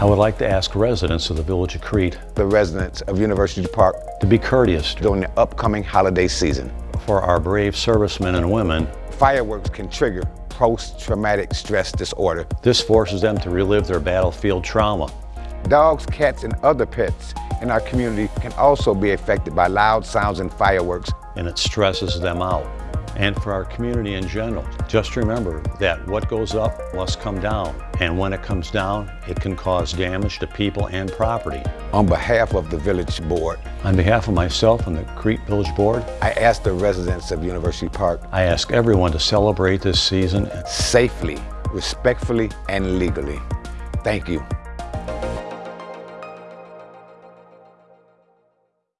I would like to ask residents of the Village of Crete the residents of University Park to be courteous during the upcoming holiday season. for our brave servicemen and women. Fireworks can trigger post-traumatic stress disorder. This forces them to relive their battlefield trauma. Dogs, cats, and other pets in our community can also be affected by loud sounds and fireworks. and it stresses them out. And for our community in general, just remember that what goes up must come down. And when it comes down, it can cause damage to people and property. On behalf of the Village Board, On behalf of myself and the Crete Village Board, I ask the residents of University Park I ask everyone to celebrate this season safely, respectfully, and legally. Thank you.